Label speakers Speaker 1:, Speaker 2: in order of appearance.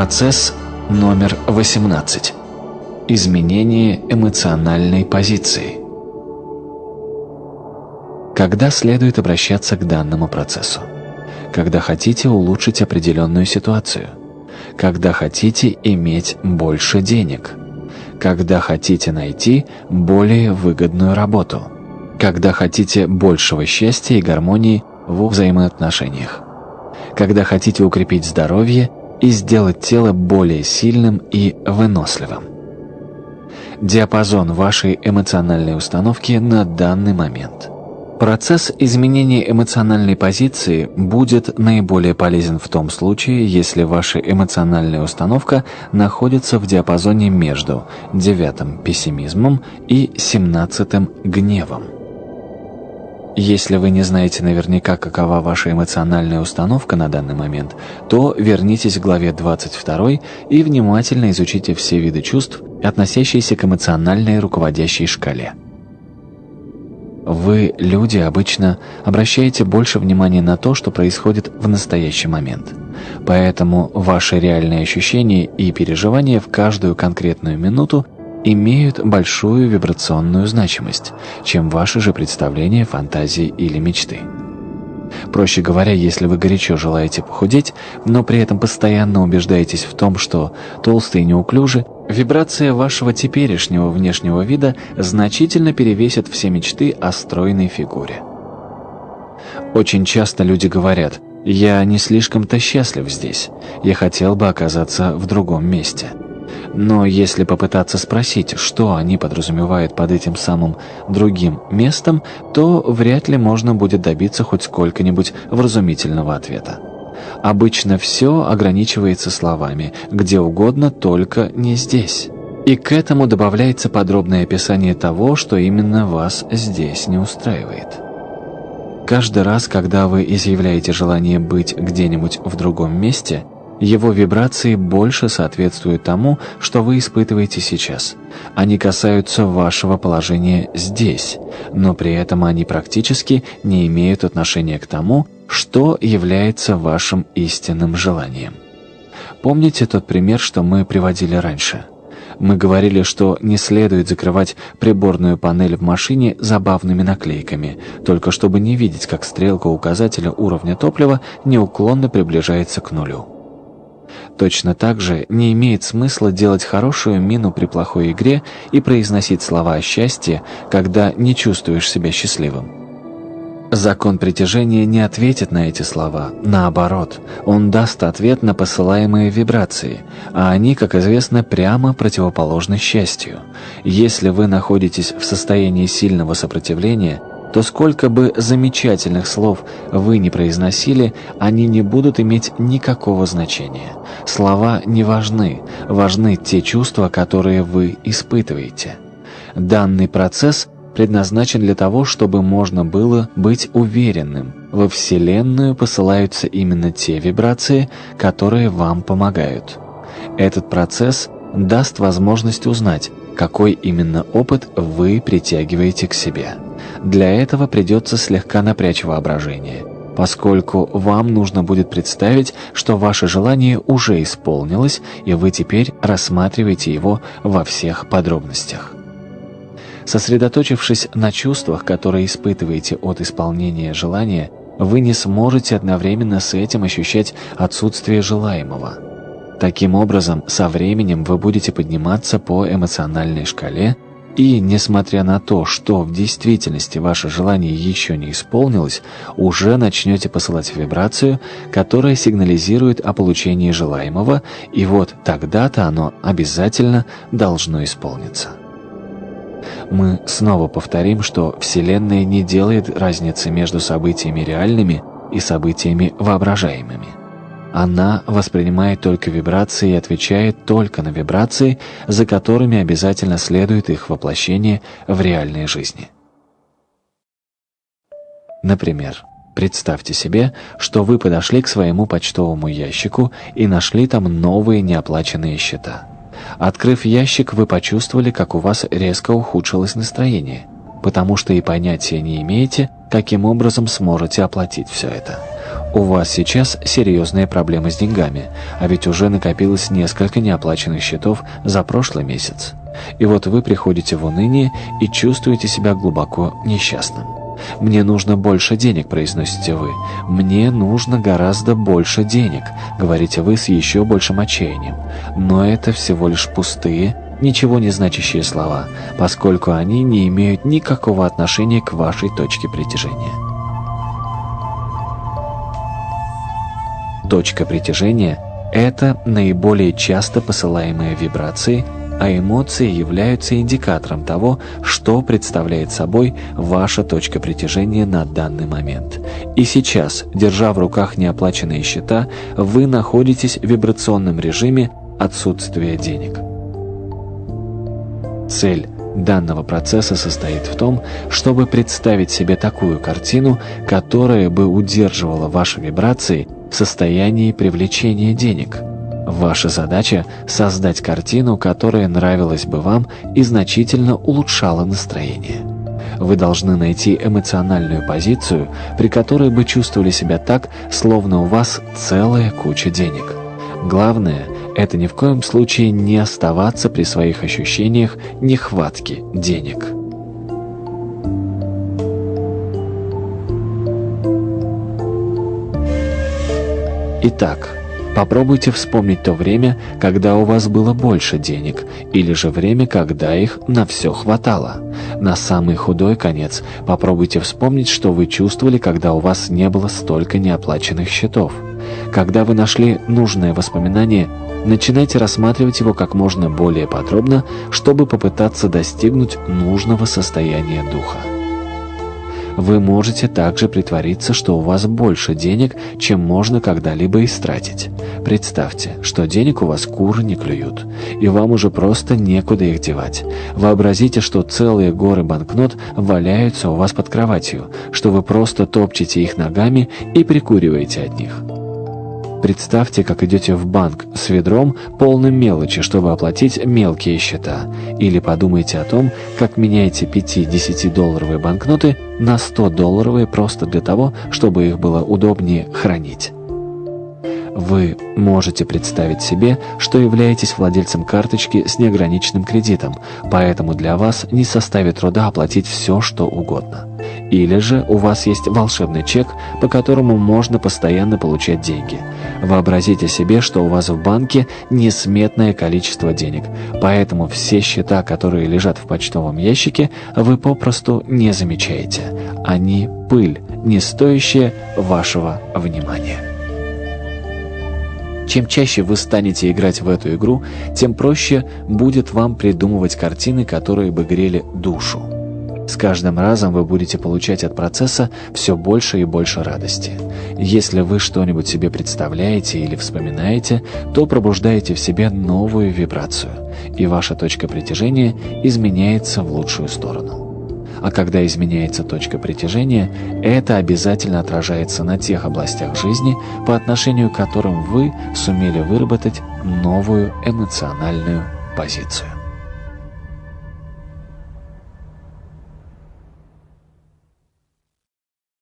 Speaker 1: Процесс номер 18. Изменение эмоциональной позиции. Когда следует обращаться к данному процессу? Когда хотите улучшить определенную ситуацию? Когда хотите иметь больше денег? Когда хотите найти более выгодную работу? Когда хотите большего счастья и гармонии в взаимоотношениях? Когда хотите укрепить здоровье и сделать тело более сильным и выносливым? Диапазон вашей эмоциональной установки на данный момент – Процесс изменения эмоциональной позиции будет наиболее полезен в том случае, если ваша эмоциональная установка находится в диапазоне между девятым пессимизмом и семнадцатым гневом. Если вы не знаете наверняка, какова ваша эмоциональная установка на данный момент, то вернитесь к главе 22 и внимательно изучите все виды чувств, относящиеся к эмоциональной руководящей шкале. Вы, люди, обычно обращаете больше внимания на то, что происходит в настоящий момент. Поэтому ваши реальные ощущения и переживания в каждую конкретную минуту имеют большую вибрационную значимость, чем ваши же представления, фантазии или мечты. Проще говоря, если вы горячо желаете похудеть, но при этом постоянно убеждаетесь в том, что толстые и неуклюжи, вибрация вашего теперешнего внешнего вида значительно перевесит все мечты о стройной фигуре. Очень часто люди говорят «Я не слишком-то счастлив здесь, я хотел бы оказаться в другом месте». Но если попытаться спросить, что они подразумевают под этим самым другим местом, то вряд ли можно будет добиться хоть сколько-нибудь вразумительного ответа. Обычно все ограничивается словами «где угодно, только не здесь». И к этому добавляется подробное описание того, что именно вас здесь не устраивает. Каждый раз, когда вы изъявляете желание быть где-нибудь в другом месте – его вибрации больше соответствуют тому, что вы испытываете сейчас. Они касаются вашего положения здесь, но при этом они практически не имеют отношения к тому, что является вашим истинным желанием. Помните тот пример, что мы приводили раньше? Мы говорили, что не следует закрывать приборную панель в машине забавными наклейками, только чтобы не видеть, как стрелка указателя уровня топлива неуклонно приближается к нулю. Точно так же не имеет смысла делать хорошую мину при плохой игре и произносить слова о счастье, когда не чувствуешь себя счастливым. Закон притяжения не ответит на эти слова. Наоборот, он даст ответ на посылаемые вибрации, а они, как известно, прямо противоположны счастью. Если вы находитесь в состоянии сильного сопротивления – то сколько бы замечательных слов вы не произносили, они не будут иметь никакого значения. Слова не важны, важны те чувства, которые вы испытываете. Данный процесс предназначен для того, чтобы можно было быть уверенным, во Вселенную посылаются именно те вибрации, которые вам помогают. Этот процесс даст возможность узнать, какой именно опыт вы притягиваете к себе. Для этого придется слегка напрячь воображение, поскольку вам нужно будет представить, что ваше желание уже исполнилось, и вы теперь рассматриваете его во всех подробностях. Сосредоточившись на чувствах, которые испытываете от исполнения желания, вы не сможете одновременно с этим ощущать отсутствие желаемого. Таким образом, со временем вы будете подниматься по эмоциональной шкале, и, несмотря на то, что в действительности ваше желание еще не исполнилось, уже начнете посылать вибрацию, которая сигнализирует о получении желаемого, и вот тогда-то оно обязательно должно исполниться. Мы снова повторим, что Вселенная не делает разницы между событиями реальными и событиями воображаемыми. Она воспринимает только вибрации и отвечает только на вибрации, за которыми обязательно следует их воплощение в реальной жизни. Например, представьте себе, что вы подошли к своему почтовому ящику и нашли там новые неоплаченные счета. Открыв ящик, вы почувствовали, как у вас резко ухудшилось настроение, потому что и понятия не имеете, каким образом сможете оплатить все это. У вас сейчас серьезные проблемы с деньгами, а ведь уже накопилось несколько неоплаченных счетов за прошлый месяц. И вот вы приходите в уныние и чувствуете себя глубоко несчастным. «Мне нужно больше денег», — произносите вы. «Мне нужно гораздо больше денег», — говорите вы с еще большим отчаянием. Но это всего лишь пустые, ничего не значащие слова, поскольку они не имеют никакого отношения к вашей точке притяжения. Точка притяжения – это наиболее часто посылаемые вибрации – а эмоции являются индикатором того, что представляет собой ваша точка притяжения на данный момент. И сейчас, держа в руках неоплаченные счета, вы находитесь в вибрационном режиме отсутствия денег. Цель данного процесса состоит в том, чтобы представить себе такую картину, которая бы удерживала ваши вибрации в состоянии привлечения денег – Ваша задача – создать картину, которая нравилась бы вам и значительно улучшала настроение. Вы должны найти эмоциональную позицию, при которой бы чувствовали себя так, словно у вас целая куча денег. Главное – это ни в коем случае не оставаться при своих ощущениях нехватки денег. Итак, Попробуйте вспомнить то время, когда у вас было больше денег, или же время, когда их на все хватало. На самый худой конец попробуйте вспомнить, что вы чувствовали, когда у вас не было столько неоплаченных счетов. Когда вы нашли нужное воспоминание, начинайте рассматривать его как можно более подробно, чтобы попытаться достигнуть нужного состояния духа. Вы можете также притвориться, что у вас больше денег, чем можно когда-либо истратить. Представьте, что денег у вас куры не клюют, и вам уже просто некуда их девать. Вообразите, что целые горы банкнот валяются у вас под кроватью, что вы просто топчете их ногами и прикуриваете от них. Представьте, как идете в банк с ведром, полным мелочи, чтобы оплатить мелкие счета. Или подумайте о том, как меняете 5-10 долларовые банкноты на 100 долларовые просто для того, чтобы их было удобнее хранить. Вы можете представить себе, что являетесь владельцем карточки с неограниченным кредитом, поэтому для вас не составит труда оплатить все, что угодно. Или же у вас есть волшебный чек, по которому можно постоянно получать деньги. Вообразите себе, что у вас в банке несметное количество денег, поэтому все счета, которые лежат в почтовом ящике, вы попросту не замечаете. Они пыль, не стоящая вашего внимания. Чем чаще вы станете играть в эту игру, тем проще будет вам придумывать картины, которые бы грели душу. С каждым разом вы будете получать от процесса все больше и больше радости. Если вы что-нибудь себе представляете или вспоминаете, то пробуждаете в себе новую вибрацию, и ваша точка притяжения изменяется в лучшую сторону. А когда изменяется точка притяжения, это обязательно отражается на тех областях жизни, по отношению к которым вы сумели выработать новую эмоциональную позицию.